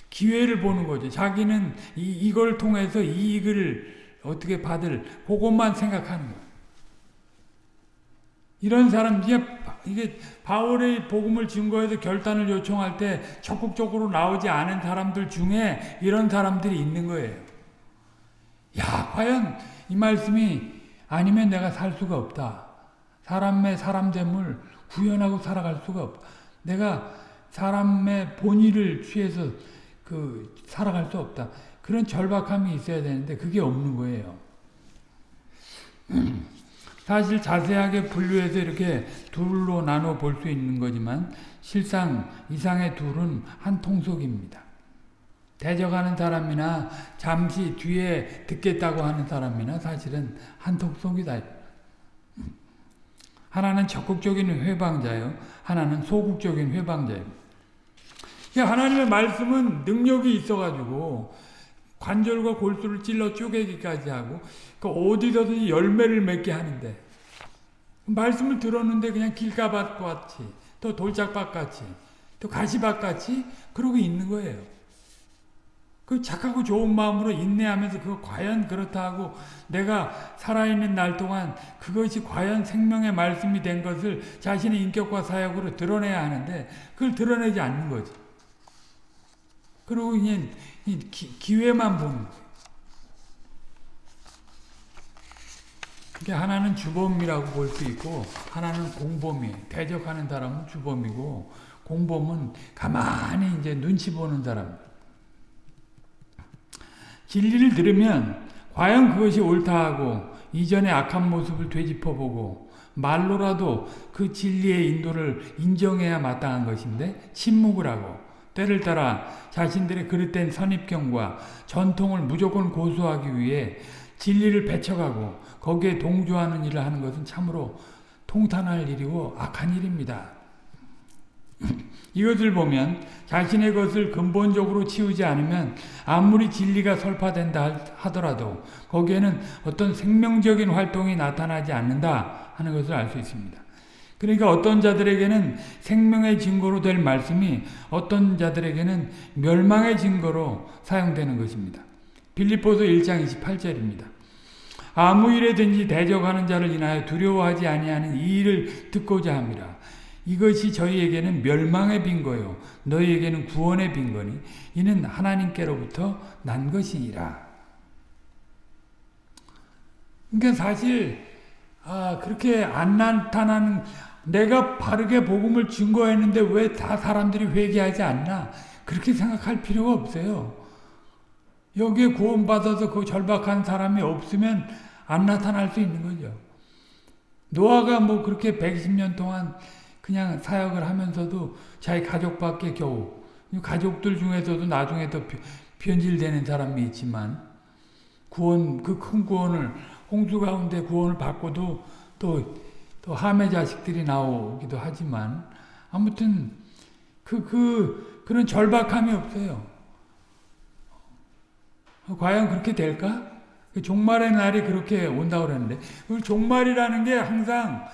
기회를 보는 거죠. 자기는 이, 이걸 통해서 이익을 어떻게 받을 그것만 생각하는 거예요. 이런 사람 이게 이게 바울의 복음을 증거해서 결단을 요청할 때 적극적으로 나오지 않은 사람들 중에 이런 사람들이 있는 거예요. 야, 과연 이 말씀이 아니면 내가 살 수가 없다. 사람의 사람됨을 구현하고 살아갈 수가 없다. 내가 사람의 본의를 취해서 그 살아갈 수 없다. 그런 절박함이 있어야 되는데 그게 없는 거예요. 사실 자세하게 분류해서 이렇게 둘로 나눠 볼 수 있는 거지만 실상 이상의 둘은 한 통속입니다. 대적하는 사람이나 잠시 뒤에 듣겠다고 하는 사람이나 사실은 한 통속이다. 하나는 적극적인 회방자요. 하나는 소극적인 회방자예요. 하나님의 말씀은 능력이 있어가지고 관절과 골수를 찔러 쪼개기까지 하고 그 어디서든지 열매를 맺게 하는데 말씀을 들었는데 그냥 길가밭 같이 또 돌짝밭 같이 또 가시밭 같이 그러고 있는 거예요. 그 착하고 좋은 마음으로 인내하면서 그거 과연 그렇다 고 내가 살아있는 날 동안 그것이 과연 생명의 말씀이 된 것을 자신의 인격과 사역으로 드러내야 하는데 그걸 드러내지 않는 거지. 그리고 그냥 기회만 보는 거예요. 그게 하나는 주범이라고 볼 수 있고 하나는 공범이에요. 대적하는 사람은 주범이고 공범은 가만히 이제 눈치 보는 사람. 진리를 들으면 과연 그것이 옳다 하고 이전의 악한 모습을 되짚어보고 말로라도 그 진리의 인도를 인정해야 마땅한 것인데 침묵을 하고 때를 따라 자신들의 그릇된 선입견과 전통을 무조건 고수하기 위해 진리를 배척하고 거기에 동조하는 일을 하는 것은 참으로 통탄할 일이고 악한 일입니다. 이것을 보면 자신의 것을 근본적으로 치우지 않으면 아무리 진리가 설파된다 하더라도 거기에는 어떤 생명적인 활동이 나타나지 않는다 하는 것을 알 수 있습니다. 그러니까 어떤 자들에게는 생명의 증거로 될 말씀이 어떤 자들에게는 멸망의 증거로 사용되는 것입니다. 빌립보서 1장 28절입니다. 아무 일에든지 대적하는 자를 인하여 두려워하지 아니하는 이 일을 듣고자 합니다. 이것이 저희에게는 멸망의 빈거요 너희에게는 구원의 빈거니 이는 하나님께로부터 난 것이니라. 그러니까 사실 아, 그렇게 안 나타나는 내가 바르게 복음을 증거했는데 왜 다 사람들이 회개하지 않나? 그렇게 생각할 필요가 없어요. 여기에 구원받아서 그 절박한 사람이 없으면 안 나타날 수 있는 거죠. 노아가 뭐 그렇게 120년 동안 그냥 사역을 하면서도 자기 가족밖에 겨우 가족들 중에서도 나중에 더 변질되는 사람이 있지만 구원 그 큰 구원을 홍수 가운데 구원을 받고도 또, 또 함의 자식들이 나오기도 하지만 아무튼 그, 그, 그런 절박함이 없어요. 과연 그렇게 될까? 그 종말의 날이 그렇게 온다고 그러는데 그 종말이라는 게 항상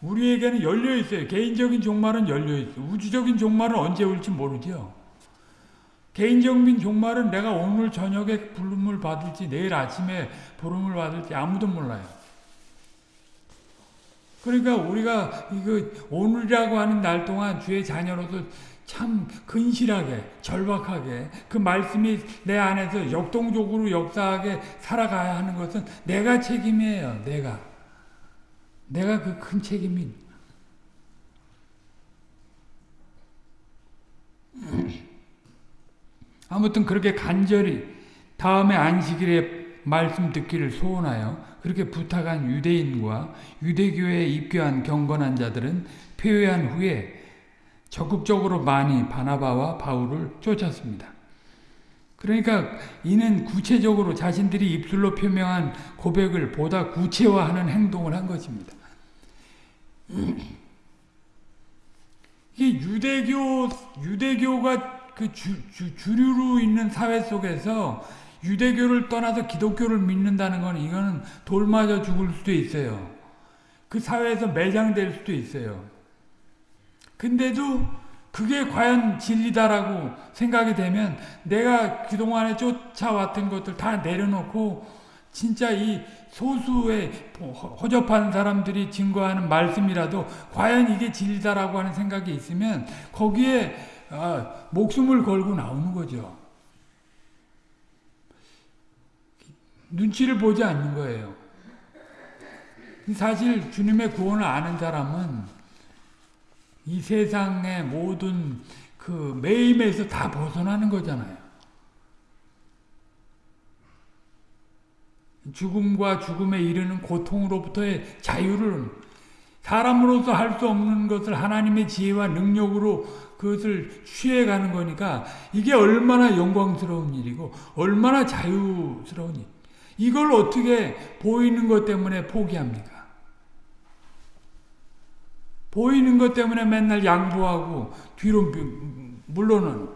우리에게는 열려 있어요. 개인적인 종말은 열려 있어요. 우주적인 종말은 언제 올지 모르죠. 개인적인 종말은 내가 오늘 저녁에 부름을 받을지 내일 아침에 부름을 받을지 아무도 몰라요. 그러니까 우리가 이거 오늘이라고 하는 날 동안 주의 자녀로서 참 근실하게 절박하게 그 말씀이 내 안에서 역동적으로 역사하게 살아가야 하는 것은 내가 책임이에요. 내가. 내가 그 큰 책임이 아무튼 그렇게 간절히 다음에 안식일에 말씀 듣기를 소원하여 그렇게 부탁한 유대인과 유대교에 입교한 경건한 자들은 폐회한 후에 적극적으로 많이 바나바와 바울을 쫓았습니다. 그러니까 이는 구체적으로 자신들이 입술로 표명한 고백을 보다 구체화하는 행동을 한 것입니다. 이 유대교 유대교가 그 주, 주, 주류로 있는 사회 속에서 유대교를 떠나서 기독교를 믿는다는 건 이거는 돌 맞아 죽을 수도 있어요. 그 사회에서 매장될 수도 있어요. 근데도 그게 과연 진리다라고 생각이 되면 내가 그동안에 쫓아왔던 것들 다 내려놓고 진짜 이 소수의 허접한 사람들이 증거하는 말씀이라도 과연 이게 진리다라고 하는 생각이 있으면 거기에 아, 목숨을 걸고 나오는 거죠. 눈치를 보지 않는 거예요. 사실 주님의 구원을 아는 사람은 이 세상의 모든 그 매임에서 다 벗어나는 거잖아요. 죽음과 죽음에 이르는 고통으로부터의 자유를 사람으로서 할 수 없는 것을 하나님의 지혜와 능력으로 그것을 취해가는 거니까 이게 얼마나 영광스러운 일이고 얼마나 자유스러운 일. 이걸 어떻게 보이는 것 때문에 포기합니까? 보이는 것 때문에 맨날 양보하고 뒤로 물러는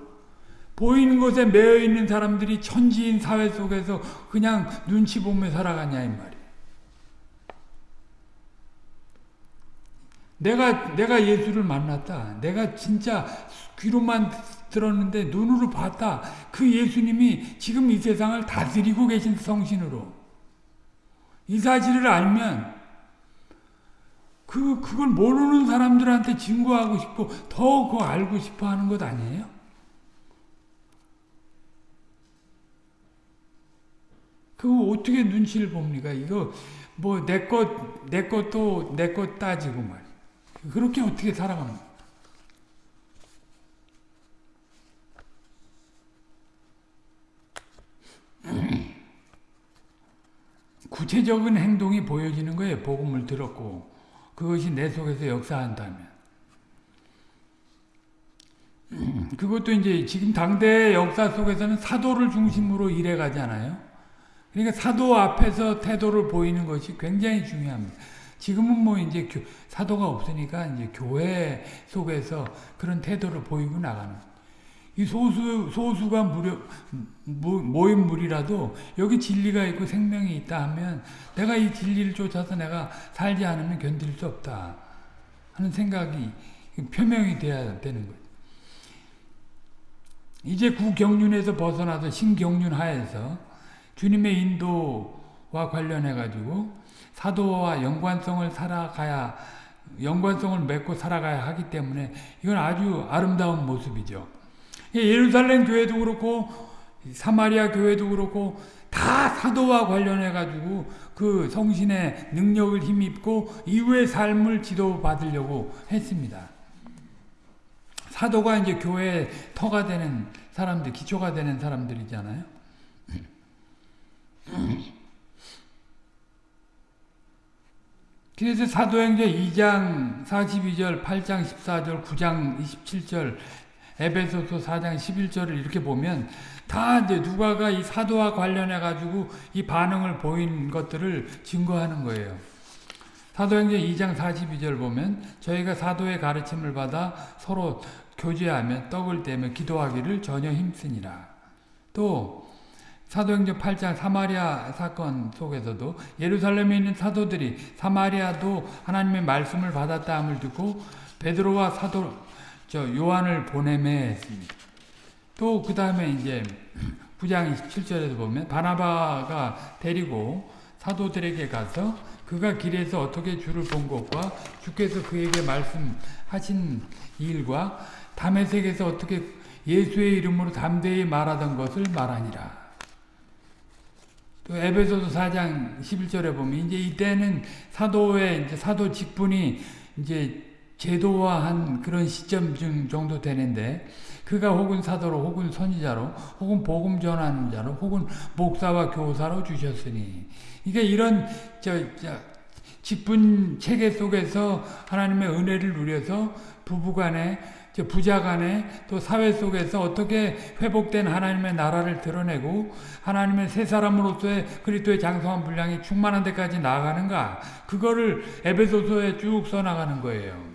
보이는 것에 매여 있는 사람들이 천지인 사회 속에서 그냥 눈치 보며 살아가냐 이 말이에요. 내가 내가 예수를 만났다. 내가 진짜 귀로만 들었는데 눈으로 봤다. 그 예수님이 지금 이 세상을 다스리고 계신 성신으로. 이 사실을 알면 그, 그걸 모르는 사람들한테 증거하고 싶고 더 그 알고 싶어 하는 것 아니에요? 그거 어떻게 눈치를 봅니까? 이거 뭐 내 것, 내 것도 내 것 따지고 말 그렇게 어떻게 살아가는 거야? 구체적인 행동이 보여지는 거예요. 복음을 들었고 그것이 내 속에서 역사한다면. 그것도 이제 지금 당대 역사 속에서는 사도를 중심으로 일해 가잖아요. 그러니까 사도 앞에서 태도를 보이는 것이 굉장히 중요합니다. 지금은 뭐 이제 교, 사도가 없으니까 이제 교회 속에서 그런 태도를 보이고 나가는. 이 소수 소수가 무려 모인 무리라도 여기 진리가 있고 생명이 있다 하면 내가 이 진리를 쫓아서 내가 살지 않으면 견딜 수 없다 하는 생각이 표명이 돼야 되는 거예요. 이제 구경륜에서 벗어나서 신경륜 하에서 주님의 인도와 관련해 가지고 사도와 연관성을 살아가야 연관성을 맺고 살아가야 하기 때문에 이건 아주 아름다운 모습이죠. 예루살렘 교회도 그렇고 사마리아 교회도 그렇고 다 사도와 관련해 가지고 그 성신의 능력을 힘입고 이후의 삶을 지도받으려고 했습니다. 사도가 이제 교회의 터가 되는 사람들, 기초가 되는 사람들이잖아요. 그래서 사도행전 2장 42절, 8장 14절, 9장 27절, 에베소서 4장 11절을 이렇게 보면 다 이제 누가가 이 사도와 관련해 가지고 이 반응을 보인 것들을 증거하는 거예요. 사도행전 2장 42절 보면 저희가 사도의 가르침을 받아 서로 교제하며 떡을 떼며 기도하기를 전혀 힘쓰니라. 또 사도행전 8장 사마리아 사건 속에서도 예루살렘에 있는 사도들이 사마리아도 하나님의 말씀을 받았다함을 듣고 베드로와 사도 저 요한을 보내매 했습니다. 또 그 다음에 이제 9장 27절에서 보면 바나바가 데리고 사도들에게 가서 그가 길에서 어떻게 주를 본 것과 주께서 그에게 말씀하신 일과 담에색에서 어떻게 예수의 이름으로 담대히 말하던 것을 말하니라. 또 에베소서 4장 11절에 보면 이제 이때는 사도의 이제 사도 직분이 이제 제도화한 그런 시점 정도 되는데 그가 혹은 사도로 혹은 선지자로 혹은 복음 전하는 자로 혹은 목사와 교사로 주셨으니 그러니까 이런 저, 저 직분 체계 속에서 하나님의 은혜를 누려서 부부간에 부자간에 또 사회 속에서 어떻게 회복된 하나님의 나라를 드러내고 하나님의 새 사람으로서의 그리스도의 장성한 분량이 충만한 데까지 나아가는가 그거를 에베소서에 쭉 써나가는 거예요.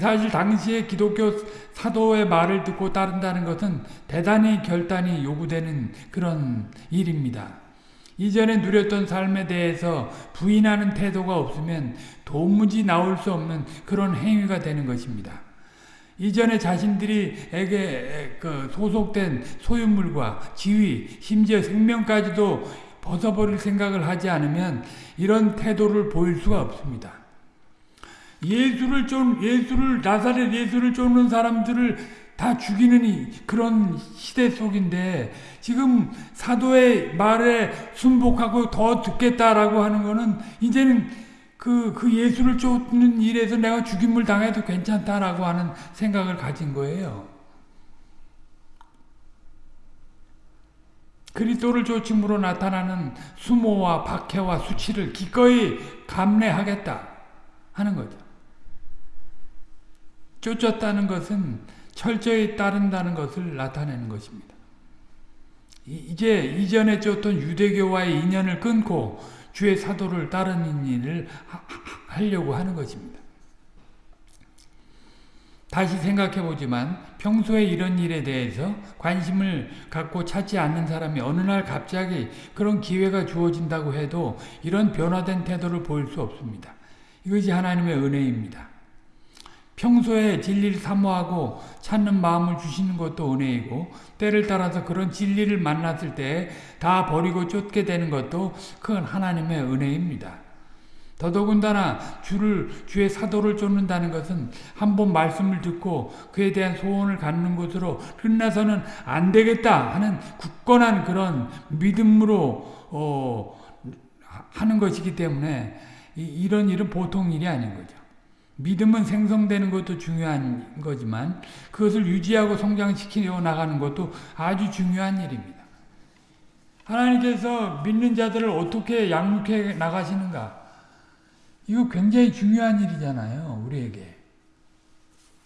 사실 당시에 기독교 사도의 말을 듣고 따른다는 것은 대단히 결단이 요구되는 그런 일입니다. 이전에 누렸던 삶에 대해서 부인하는 태도가 없으면 도무지 나올 수 없는 그런 행위가 되는 것입니다. 이전에 자신들이 에게 그 소속된 소유물과 지위, 심지어 생명까지도 벗어버릴 생각을 하지 않으면 이런 태도를 보일 수가 없습니다. 예수를 쫓 예수를 나사렛 예수를 쫓는 사람들을 다 죽이는 그런 시대 속인데 지금 사도의 말에 순복하고 더 듣겠다라고 하는 거는 이제는 그, 그 예수를 쫓는 일에서 내가 죽임을 당해도 괜찮다라고 하는 생각을 가진 거예요. 그리스도를 쫓음으로 나타나는 수모와 박해와 수치를 기꺼이 감내하겠다 하는 거죠. 쫓았다는 것은 철저히 따른다는 것을 나타내는 것입니다. 이제 이전에 쫓던 유대교와의 인연을 끊고 주의 사도를 따르는 일을 하려고 하는 것입니다. 다시 생각해 보지만 평소에 이런 일에 대해서 관심을 갖고 찾지 않는 사람이 어느 날 갑자기 그런 기회가 주어진다고 해도 이런 변화된 태도를 보일 수 없습니다. 이것이 하나님의 은혜입니다. 평소에 진리를 사모하고 찾는 마음을 주시는 것도 은혜이고 때를 따라서 그런 진리를 만났을 때 다 버리고 쫓게 되는 것도 큰 하나님의 은혜입니다. 더더군다나 주를 주의 사도를 쫓는다는 것은 한 번 말씀을 듣고 그에 대한 소원을 갖는 것으로 끝나서는 안 되겠다 하는 굳건한 그런 믿음으로 어, 하는 것이기 때문에 이, 런 일은 보통 일이 아닌 거죠. 믿음은 생성되는 것도 중요한 거지만 그것을 유지하고 성장시키려 나가는 것도 아주 중요한 일입니다. 하나님께서 믿는 자들을 어떻게 양육해 나가시는가? 이거 굉장히 중요한 일이잖아요, 우리에게.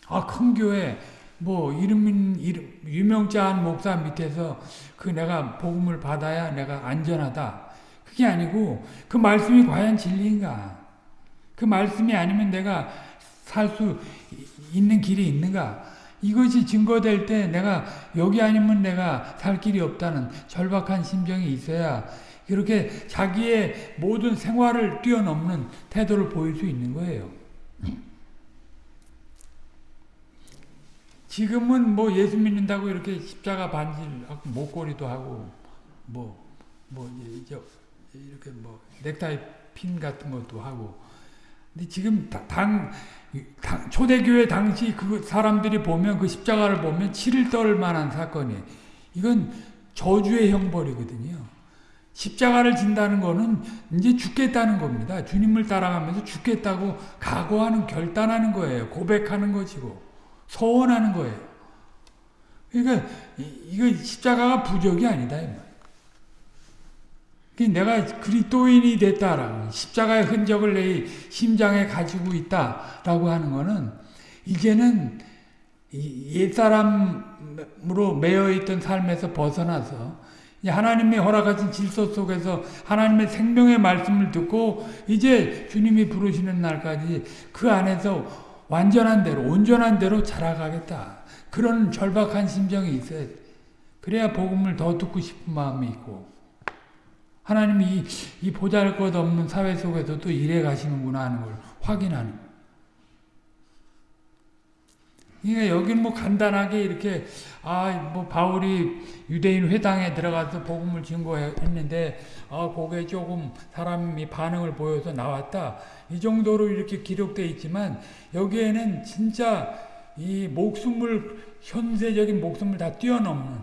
아, 큰 교회, 뭐, 이름, 이름, 유명자한 목사 밑에서 그 내가 복음을 받아야 내가 안전하다. 그게 아니고, 그 말씀이 과연 진리인가? 그 말씀이 아니면 내가 살 수 있는 길이 있는가? 이것이 증거될 때 내가 여기 아니면 내가 살 길이 없다는 절박한 심정이 있어야 이렇게 자기의 모든 생활을 뛰어넘는 태도를 보일 수 있는 거예요. 지금은 뭐 예수 믿는다고 이렇게 십자가 반지하고 목걸이도 하고 뭐뭐 이렇게 뭐 넥타이 핀 같은 것도 하고 근데 지금 당, 당 초대교회 당시 그 사람들이 보면 그 십자가를 보면 치를 떨 만한 사건이 이건 저주의 형벌이거든요. 십자가를 진다는 거는 이제 죽겠다는 겁니다. 주님을 따라가면서 죽겠다고 각오하는 결단하는 거예요. 고백하는 것이고 소원하는 거예요. 그러니까 이거 십자가가 부적이 아니다 내가 그리스도인이 됐다라는 십자가의 흔적을 내 심장에 가지고 있다라고 하는 것은 이제는 옛사람으로 매여 있던 삶에서 벗어나서 하나님이 허락하신 질서 속에서 하나님의 생명의 말씀을 듣고 이제 주님이 부르시는 날까지 그 안에서 완전한 대로 온전한 대로 자라가겠다. 그런 절박한 심정이 있어야 돼. 그래야 복음을 더 듣고 싶은 마음이 있고 하나님이 이, 이 보잘 것 없는 사회 속에서도 일해 가시는구나 하는 걸 확인하는. 그러니까 여기는 뭐 간단하게 이렇게 아 뭐 바울이 유대인 회당에 들어가서 복음을 증거했는데 아 그게 조금 사람이 반응을 보여서 나왔다 이 정도로 이렇게 기록되어 있지만 여기에는 진짜 이 목숨을 현세적인 목숨을 다 뛰어넘는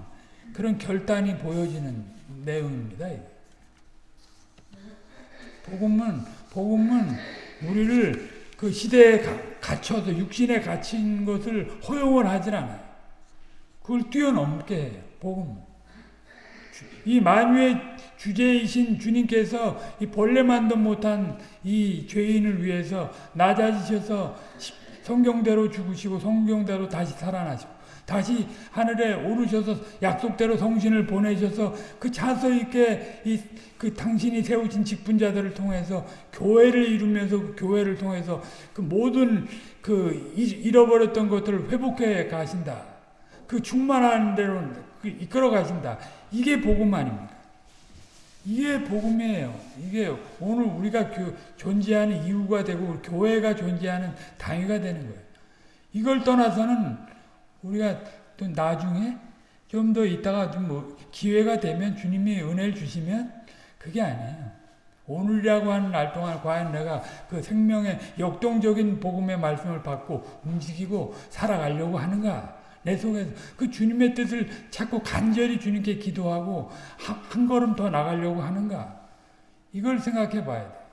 그런 결단이 보여지는 내용입니다. 복음은 복음은 우리를 그 시대에 갇혀서 육신에 갇힌 것을 허용을 하질 않아요. 그걸 뛰어넘게 해요. 복음. 이 만유의 주제이신 주님께서 이 벌레만도 못한 이 죄인을 위해서 낮아지셔서 성경대로 죽으시고 성경대로 다시 살아나시고 다시 하늘에 오르셔서 약속대로 성신을 보내셔서 그 자서 있게 이 그 당신이 세우신 직분자들을 통해서 교회를 이루면서 그 교회를 통해서 그 모든 그 잃어버렸던 것들을 회복해 가신다. 그 충만한 대로 그 이끌어 가신다. 이게 복음 아닙니까? 이게 복음이에요. 이게 오늘 우리가 존재하는 이유가 되고 교회가 존재하는 당위가 되는 거예요. 이걸 떠나서는 우리가 또 나중에 좀 더 있다가 좀 뭐 기회가 되면 주님이 은혜를 주시면 그게 아니에요. 오늘이라고 하는 날 동안 과연 내가 그 생명의 역동적인 복음의 말씀을 받고 움직이고 살아가려고 하는가? 내 속에서 그 주님의 뜻을 자꾸 간절히 주님께 기도하고 한, 한 걸음 더 나가려고 하는가? 이걸 생각해 봐야 돼.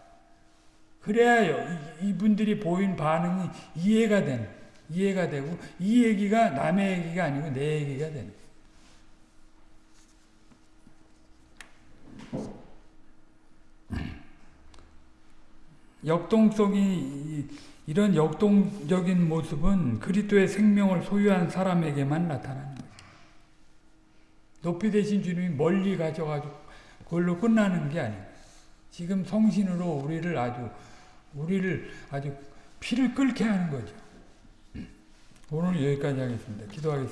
그래야 이분들이 보인 반응이 이해가 되는 이해가 되고 이 얘기가 남의 얘기가 아니고 내 얘기가 되는 역동성이 이런 역동적인 모습은 그리스도의 생명을 소유한 사람에게만 나타나는 거예요. 높이 되신 주님이 멀리 가져가지고 그걸로 끝나는 게 아니에요. 지금 성신으로 우리를 아주 우리를 아주 피를 끓게 하는 거죠. 오늘 여기까지 하겠습니다. 기도하겠습니다.